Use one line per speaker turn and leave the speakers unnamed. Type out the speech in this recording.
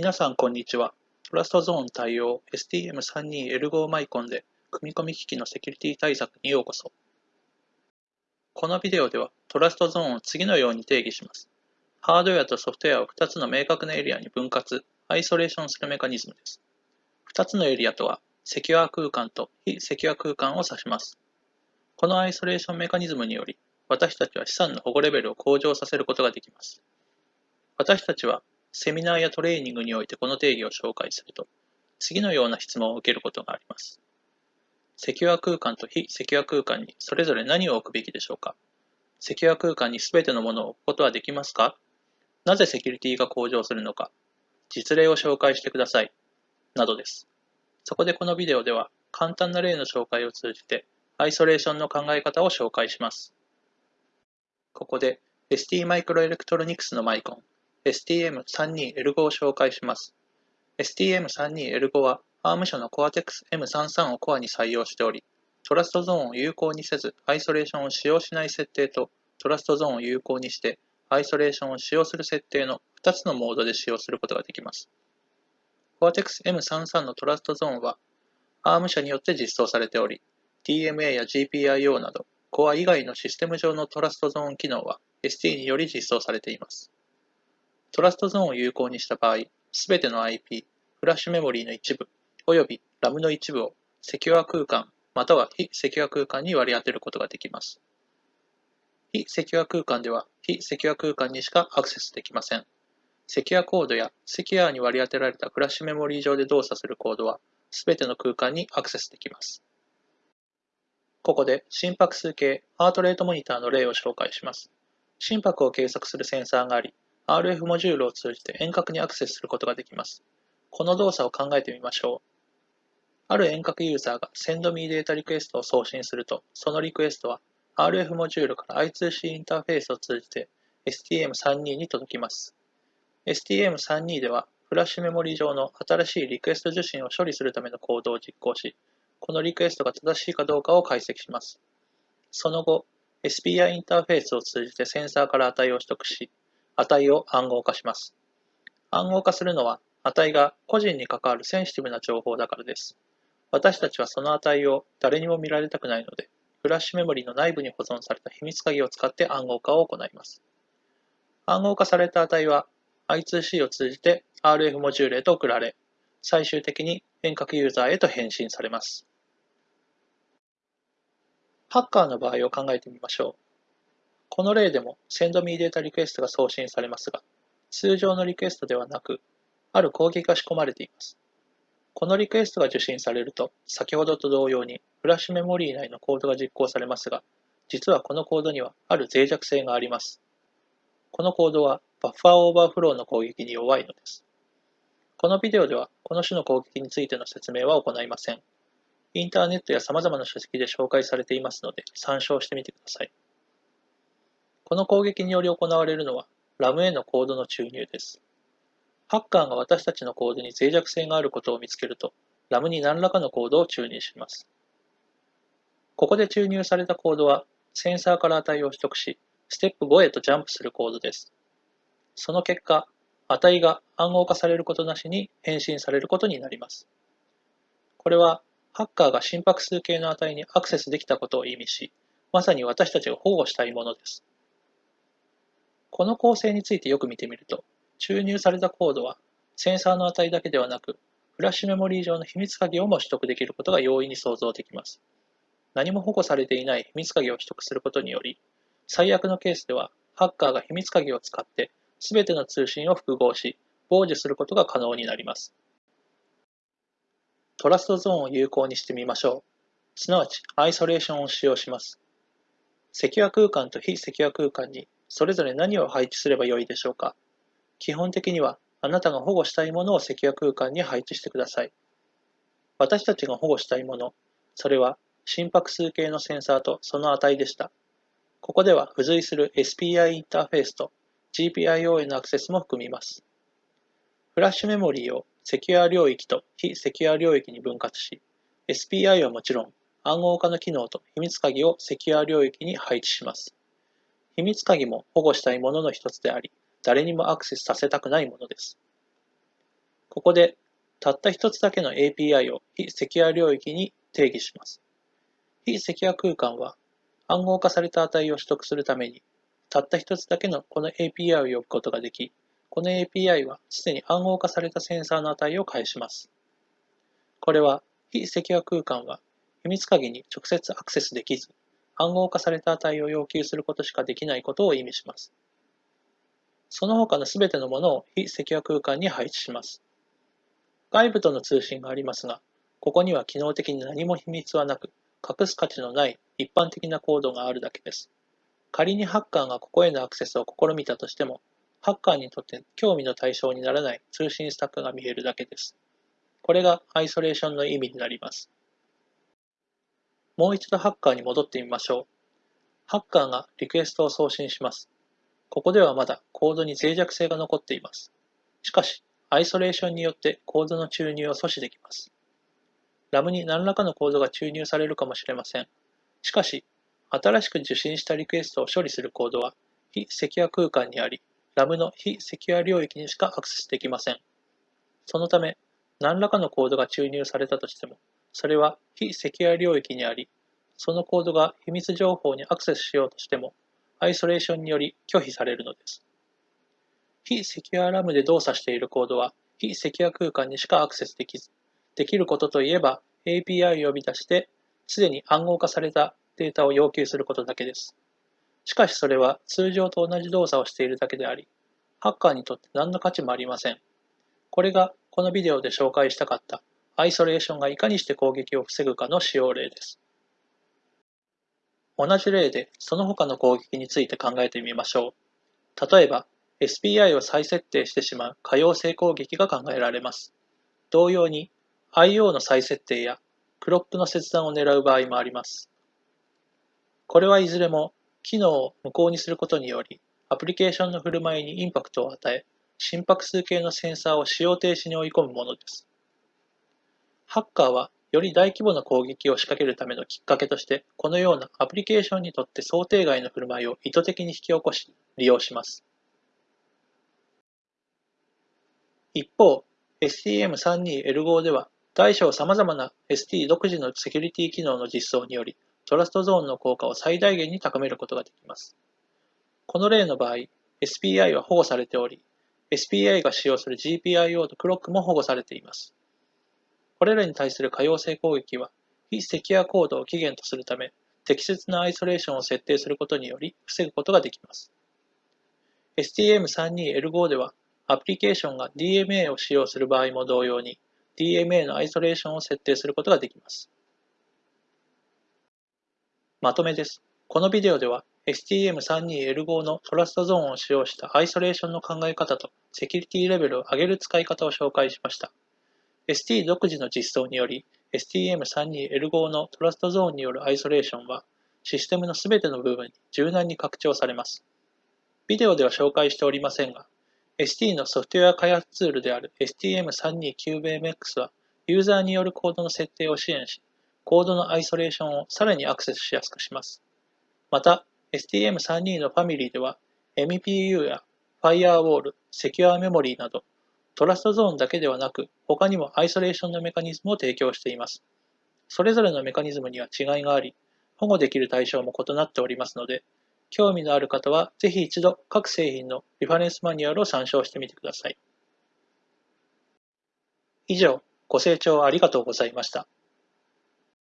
皆さんこんにちは。トラストゾーン対応 STM32L5 マイコンで組み込み機器のセキュリティ対策にようこそ。このビデオではトラストゾーンを次のように定義します。ハードウェアとソフトウェアを2つの明確なエリアに分割、アイソレーションするメカニズムです。2つのエリアとは、セキュア空間と非セキュア空間を指します。このアイソレーションメカニズムにより、私たちは資産の保護レベルを向上させることができます。私たちはセミナーやトレーニングにおいてこの定義を紹介すると、次のような質問を受けることがあります。セキュア空間と非セキュア空間にそれぞれ何を置くべきでしょうかセキュア空間に全てのものを置くことはできますかなぜセキュリティが向上するのか実例を紹介してください。などです。そこでこのビデオでは簡単な例の紹介を通じてアイソレーションの考え方を紹介します。ここで ST マイクロエレクトロニクスのマイコン STM32L5 を紹介します。STM32L5 は ARM 社の Cortex M33 をコアに採用しており、トラストゾーンを有効にせずアイソレーションを使用しない設定とトラストゾーンを有効にしてアイソレーションを使用する設定の2つのモードで使用することができます。Cortex M33 のトラストゾーンは ARM 社によって実装されており、DMA や GPIO など Core 以外のシステム上のトラストゾーン機能は ST により実装されています。トラストゾーンを有効にした場合、すべての IP、フラッシュメモリーの一部、および RAM の一部をセキュア空間、または非セキュア空間に割り当てることができます。非セキュア空間では非セキュア空間にしかアクセスできません。セキュアコードやセキュアに割り当てられたフラッシュメモリー上で動作するコードはすべての空間にアクセスできます。ここで心拍数計ハートレートモニターの例を紹介します。心拍を計測するセンサーがあり、RF モジュールを通じて遠隔にアクセスすることができます。この動作を考えてみましょう。ある遠隔ユーザーが SendMe データリクエストを送信すると、そのリクエストは RF モジュールから I2C インターフェースを通じて STM32 に届きます。STM32 では、フラッシュメモリ上の新しいリクエスト受信を処理するためのコードを実行し、このリクエストが正しいかどうかを解析します。その後、SPI インターフェースを通じてセンサーから値を取得し、値を暗号化します。暗号化するのは値が個人に関わるセンシティブな情報だからです。私たちはその値を誰にも見られたくないので、フラッシュメモリの内部に保存された秘密鍵を使って暗号化を行います。暗号化された値は I2C を通じて RF モジュールへと送られ、最終的に遠隔ユーザーへと返信されます。ハッカーの場合を考えてみましょう。この例でも SendMe データリクエストが送信されますが、通常のリクエストではなく、ある攻撃が仕込まれています。このリクエストが受信されると、先ほどと同様にフラッシュメモリー内のコードが実行されますが、実はこのコードにはある脆弱性があります。このコードはバッファーオーバーフローの攻撃に弱いのです。このビデオではこの種の攻撃についての説明は行いません。インターネットや様々な書籍で紹介されていますので参照してみてください。この攻撃により行われるのは RAM へのコードの注入です。ハッカーが私たちのコードに脆弱性があることを見つけると、RAM に何らかのコードを注入します。ここで注入されたコードは、センサーから値を取得し、ステップ5へとジャンプするコードです。その結果、値が暗号化されることなしに返信されることになります。これは、ハッカーが心拍数計の値にアクセスできたことを意味し、まさに私たちが保護したいものです。この構成についてよく見てみると、注入されたコードはセンサーの値だけではなく、フラッシュメモリー上の秘密鍵をも取得できることが容易に想像できます。何も保護されていない秘密鍵を取得することにより、最悪のケースでは、ハッカーが秘密鍵を使って全ての通信を複合し、傍受することが可能になります。トラストゾーンを有効にしてみましょう。すなわち、アイソレーションを使用します。セキュア空間と非セキュア空間にそれぞれ何を配置すればよいでしょうか？基本的にはあなたが保護したいものをセキュア空間に配置してください。私たちが保護したいもの、それは心拍数計のセンサーとその値でした。ここでは付随する SPI インターフェースと GPIO へのアクセスも含みます。フラッシュメモリーをセキュア領域と非セキュア領域に分割し、SPI はもちろん暗号化の機能と秘密鍵をセキュア領域に配置します。秘密鍵も保護したいものの一つであり、誰にもアクセスさせたくないものです。ここでたった一つだけの API を非セキュア領域に定義します。非セキュア空間は暗号化された値を取得するためにたった一つだけのこの API を呼ぶことができ、この API はすでに暗号化されたセンサーの値を返します。これは非セキュア空間は秘密鍵に直接アクセスできず、暗号化された値を要求することしかできないことを意味します。その他のすべてのものを非セキュア空間に配置します。外部との通信がありますが、ここには機能的に何も秘密はなく、隠す価値のない一般的なコードがあるだけです。仮にハッカーがここへのアクセスを試みたとしても、ハッカーにとって興味の対象にならない通信スタックが見えるだけです。これがアイソレーションの意味になります。もう一度ハッカーに戻ってみましょう。ハッカーがリクエストを送信します。ここではまだコードに脆弱性が残っています。しかし、アイソレーションによってコードの注入を阻止できます。ラムに何らかのコードが注入されるかもしれません。しかし、新しく受信したリクエストを処理するコードは非セキュア空間にあり、ラムの非セキュア領域にしかアクセスできません。そのため、何らかのコードが注入されたとしても、それは非セキュア領域にあり、そのコードが秘密情報にアクセスしようとしても、アイソレーションにより拒否されるのです。非セキュアラムで動作しているコードは、非セキュア空間にしかアクセスできず、できることといえば API を呼び出して、すでに暗号化されたデータを要求することだけです。しかしそれは通常と同じ動作をしているだけであり、ハッカーにとって何の価値もありません。これがこのビデオで紹介したかったアイソレーションがいかにして攻撃を防ぐかの使用例です。同じ例でその他の攻撃について考えてみましょう。例えば、SPI を再設定してしまう可用性攻撃が考えられます。同様に、IO の再設定やクロックの切断を狙う場合もあります。これはいずれも機能を無効にすることにより、アプリケーションの振る舞いにインパクトを与え、心拍数計のセンサーを使用停止に追い込むものです。ハッカーはより大規模な攻撃を仕掛けるためのきっかけとして、このようなアプリケーションにとって想定外の振る舞いを意図的に引き起こし、利用します。一方、STM32L5 では、大小様々な ST 独自のセキュリティ機能の実装により、トラストゾーンの効果を最大限に高めることができます。この例の場合、SPI は保護されており、SPI が使用する GPIO とクロックも保護されています。これらに対する可用性攻撃は、非セキュアコードを起源とするため、適切なアイソレーションを設定することにより防ぐことができます。STM32L5 では、アプリケーションが DMA を使用する場合も同様に、DMA のアイソレーションを設定することができます。まとめです。このビデオでは、STM32L5 のトラストゾーンを使用したアイソレーションの考え方とセキュリティレベルを上げる使い方を紹介しました。ST 独自の実装により STM32L5 のトラストゾーンによるアイソレーションはシステムのすべての部分に柔軟に拡張されます。ビデオでは紹介しておりませんが、ST のソフトウェア開発ツールである STM32CubeMX はユーザーによるコードの設定を支援し、コードのアイソレーションをさらにアクセスしやすくします。また、STM32 のファミリーでは MPU や Firewall、セキュアメモリーなどトラストゾーンだけではなく、他にもアイソレーションのメカニズムを提供しています。それぞれのメカニズムには違いがあり、保護できる対象も異なっておりますので、興味のある方はぜひ一度各製品のリファレンスマニュアルを参照してみてください。以上、ご清聴ありがとうございました。